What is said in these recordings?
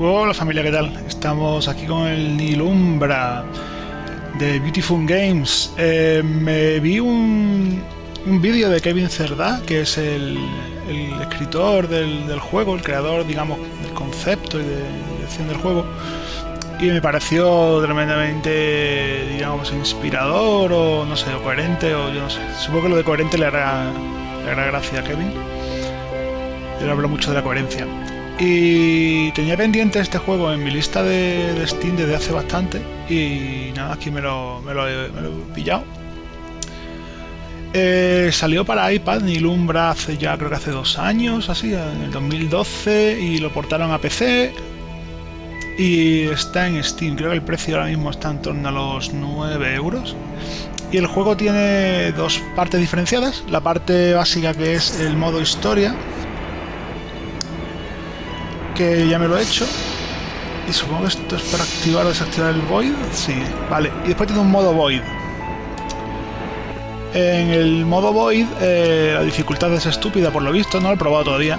Hola familia, ¿qué tal? Estamos aquí con el Nilumbra de Beautiful Games. Eh, me vi un, un vídeo de Kevin Cerdá, que es el, el escritor del, del, juego, el creador, digamos, del concepto y de dirección del juego. Y me pareció tremendamente, digamos, inspirador o no sé, o coherente, o yo no sé. Supongo que lo de coherente le hará, le hará gracia a Kevin. Yo hablo mucho de la coherencia. Y tenía pendiente este juego en mi lista de, Steam desde hace bastante. Y nada, aquí me lo, me lo, he, me lo he pillado. Eh, salió para iPad Nilumbra hace ya creo que hace dos años, así, en el 2012, y lo portaron a PC. Y está en Steam, creo que el precio ahora mismo está en torno a los 9 euros. Y el juego tiene dos partes diferenciadas. La parte básica que es el modo historia, que ya me lo he hecho. Y supongo que esto es para activar o desactivar el Void. Sí, vale. Y después tiene un modo Void. En el modo Void eh, la dificultad es estúpida por lo visto, no lo he probado todavía.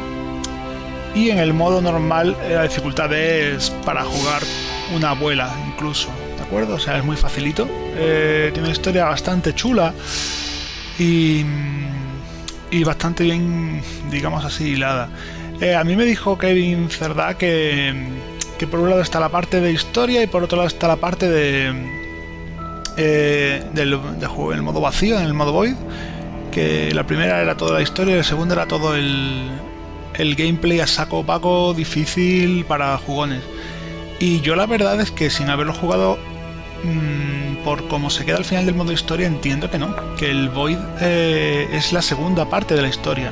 Y en el modo normal eh, la dificultad es para jugar una abuela incluso, ¿de acuerdo? O sea, es muy facilito. Eh, tiene una historia bastante chula y, y bastante bien, digamos así, hilada. Eh, a mí me dijo Kevin Cerdá que, por un lado está la parte de historia y por otro lado está la parte de, eh, del, el modo vacío, en el modo void. Que la primera era toda la historia y la segunda era todo el, gameplay a saco opaco, difícil para jugones. Y yo la verdad es que sin haberlo jugado mmm, por cómo se queda al final del modo historia entiendo que no, que el void eh, es la segunda parte de la historia.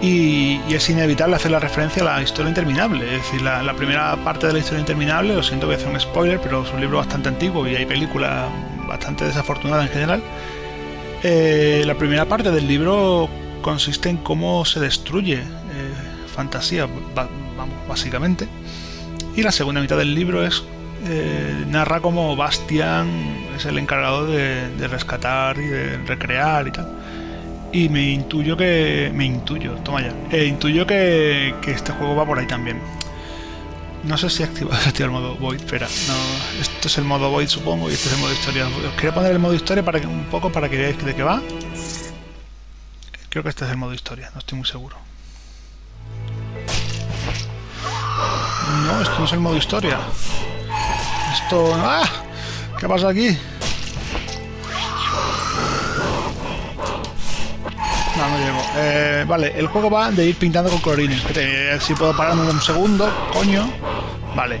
Y, es inevitable hacer la referencia a la historia interminable. Es decir, la, primera parte de la historia interminable, lo siento, voy a hacer un spoiler, pero es un libro bastante antiguo y hay película bastante desafortunada en general. Eh, la primera parte del libro consiste en cómo se destruye eh, fantasía, vamos, básicamente. Y la segunda mitad del libro es eh, narra cómo Bastian es el encargado de, de rescatar y de recrear y tal y me intuyo que... me intuyo, toma ya. Eh, intuyo que, que, este juego va por ahí también. No sé si he activado, el modo Void, espera. No, esto es el modo Void supongo y este es el modo historia. Os quería poner el modo historia para que un poco para que veáis de qué va. Creo que este es el modo historia, no estoy muy seguro. No, esto no es el modo historia. Esto... ¡Ah! ¿Qué pasa aquí? No, no llego. Eh, vale, el juego va de ir pintando con colorines. Espérate, si puedo pararme un segundo, coño. Vale.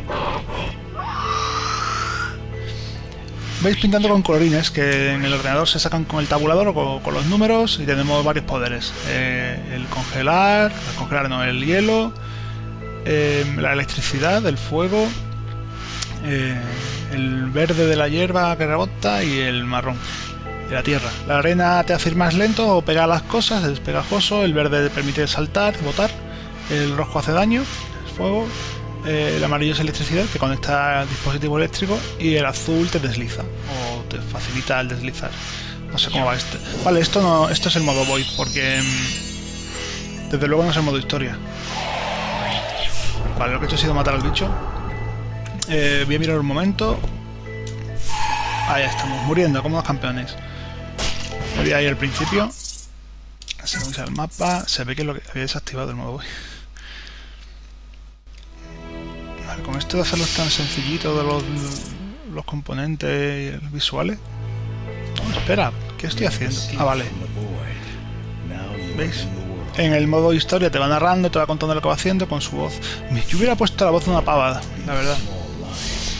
Veis pintando con colorines que en el ordenador se sacan con el tabulador o con, los números y tenemos varios poderes. Eh, el congelar, el congelar no, el hielo, eh, la electricidad, el fuego, eh, el verde de la hierba que rebota y el marrón la tierra. La arena te hace ir más lento o pegar las cosas, es pegajoso, el verde te permite saltar, botar, el rojo hace daño, es fuego, eh, el amarillo es electricidad que conecta al dispositivo eléctrico y el azul te desliza o te facilita el deslizar. No sé cómo va este. Vale, esto no, esto es el modo void porque mmm, desde luego no es el modo historia. Vale, lo que he hecho ha sido matar al bicho. Eh, voy a mirar un momento. Ahí estamos, muriendo como los campeones. Voy ahí al principio. Sea el mapa, se ve que lo que había desactivado el modo voy. Vale, con esto de hacerlo tan sencillito de los, los componentes visuales. Espera, ¿qué estoy haciendo? Ah, vale. ¿Veis? En el modo historia te va narrando, te va contando lo que va haciendo con su voz. Yo hubiera puesto la voz de una pavada, la verdad.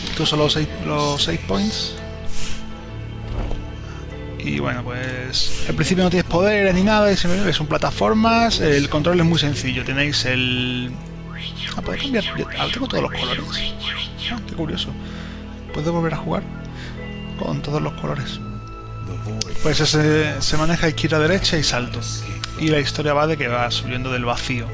Estos son los 6 los points. Y bueno, pues al principio no tienes poderes ni nada, son plataformas, el control es muy sencillo, tenéis el... Ah, ¿puedo cambiar? Ah, tengo todos los colores. Ah, qué curioso. ¿Puedo volver a jugar? Con todos los colores. Pues ese, se maneja izquierda, derecha y salto. Y la historia va de que va subiendo del vacío.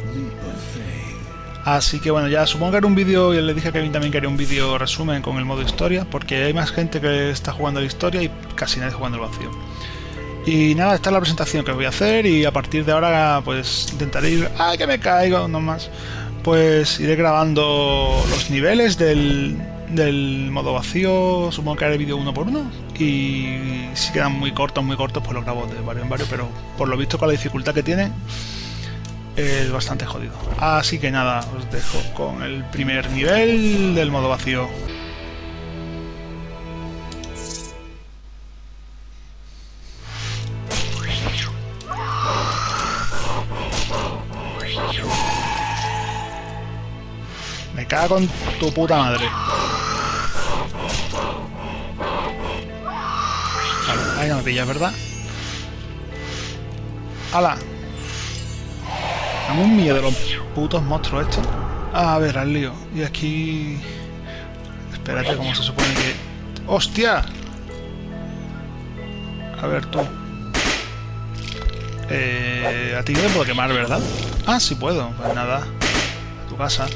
Así que bueno, ya supongo que era un vídeo, y le dije a Kevin también que haría un vídeo resumen con el modo historia, porque hay más gente que está jugando la historia y casi nadie jugando el vacío. Y nada, esta es la presentación que voy a hacer y a partir de ahora pues intentaré ir... ¡Ay, que me caigo! No más. Pues iré grabando los niveles del, del modo vacío, supongo que haré vídeo uno por uno y si quedan muy cortos, muy cortos, pues los grabo de varios en varios, pero por lo visto con la dificultad que tiene es bastante jodido. Así que nada, os dejo con el primer nivel del modo vacío. Me cago con tu puta madre. Vale, ahí no pillas, ¿verdad? ¡Hala! Dame un miedo de los putos monstruos estos. A ver, al lío. Y aquí... Espérate, ¿cómo se supone que...? ¡Hostia! A ver, tú. Eh, a ti no te puedo quemar, ¿verdad? Ah, sí puedo. Pues nada. A tu casa.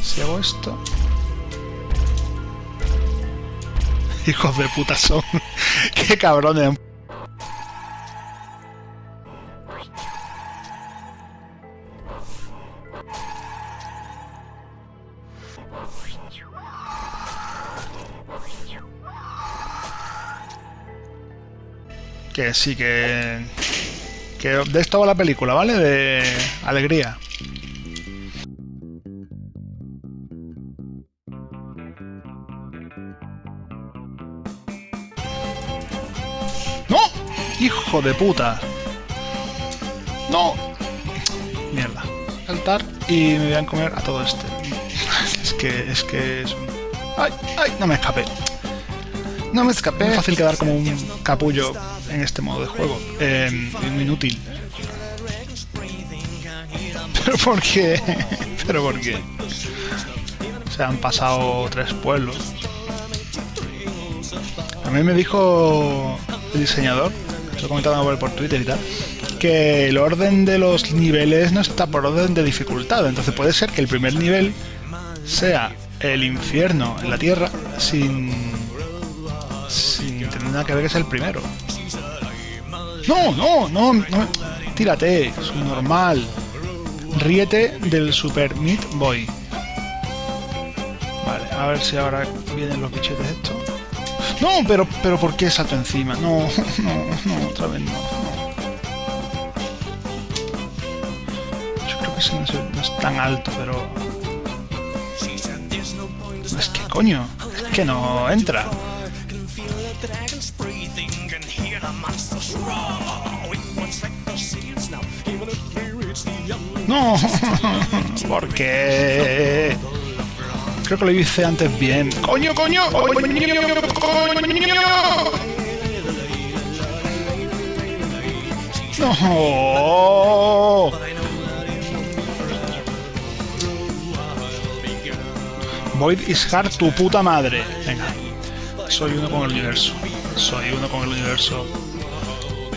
Si hago esto... Hijos de puta son. Qué cabrones. Que sí, que... Que de esto va la película, ¿vale? De alegría. ¡Hijo de puta! ¡No! Mierda. Saltar y me voy a comer a todo este. es que es que es un... ¡Ay! ¡Ay! No me escapé. No me escapé. Es fácil quedar como un capullo en este modo de juego. Eh, muy inútil. ¿Pero por qué? ¿Pero por qué? Se han pasado tres pueblos. A mí me dijo el diseñador, lo comentaba por, por Twitter y tal, que el orden de los niveles no está por orden de dificultad. Entonces puede ser que el primer nivel sea el infierno en la tierra sin, sin tener nada que ver que es el primero. No, no, no, no. Tírate, es un normal. Ríete del Super Meat Boy. Vale, a ver si ahora vienen los bichetes estos. No, pero, pero ¿por qué salto encima? No, no, no, otra vez no. Yo creo que ese no es, no es tan alto, pero... Es que coño, es que no entra. No, ¿por qué? Creo que lo hice antes bien. ¡Coño, coño! ¡Coño! ¡No! Void is hard tu puta madre. Venga. Soy uno con el universo. Soy uno con el universo.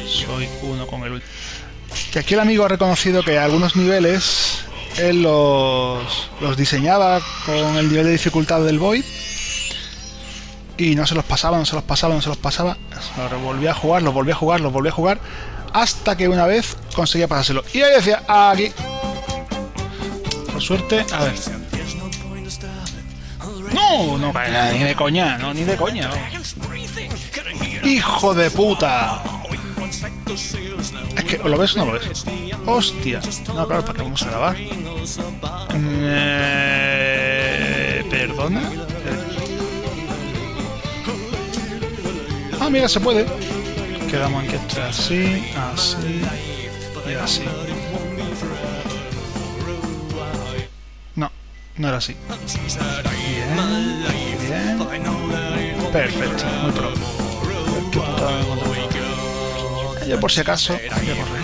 Soy uno con el. Que aquí el amigo ha reconocido que algunos niveles él los, los diseñaba con el nivel de dificultad del Void y no se los pasaba, no se los pasaba, no se los pasaba. Los volvía a jugar, los volvía a jugar, los volvía a jugar hasta que una vez conseguía pasárselo. Y ahí decía, aquí. Por suerte, a ver. No, no, ni de coña, no, ni de coña. Hijo de puta. Es que, ¿lo ves o no lo ves? Hostia. No, claro, ¿para qué vamos a grabar? Eh, ¿Perdona? Ah, mira, se puede. Quedamos que esté así, así y así. No, no era así. Bien, bien. Perfecto, muy pro. Yo por si acaso voy a correr.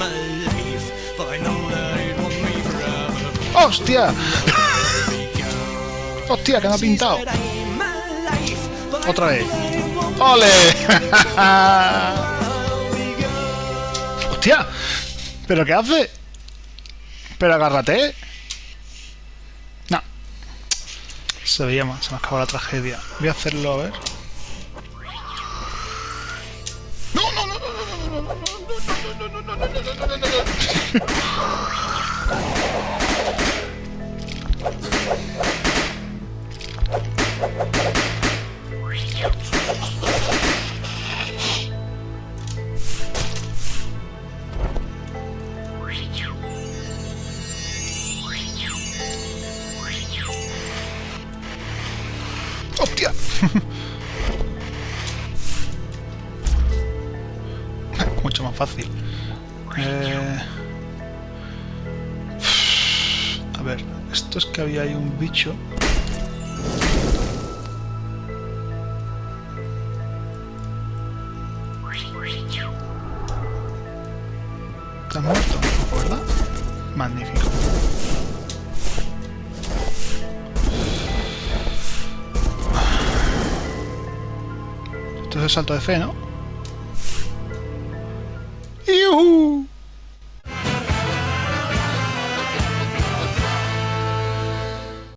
¡Hostia! ¡Hostia, que me ha pintado! Otra vez. ¡Ole! ¡Hostia! ¿Pero qué hace? ¿Pero agárrate? No. Se veía más, se me acabó la tragedia. Voy a hacerlo, a ver. Mucho más fácil. Eh... es que había ahí un bicho. ¿Estás muerto? ¿Verdad? Magnífico. Esto es el salto de fe, ¿no? ¡Yuhu!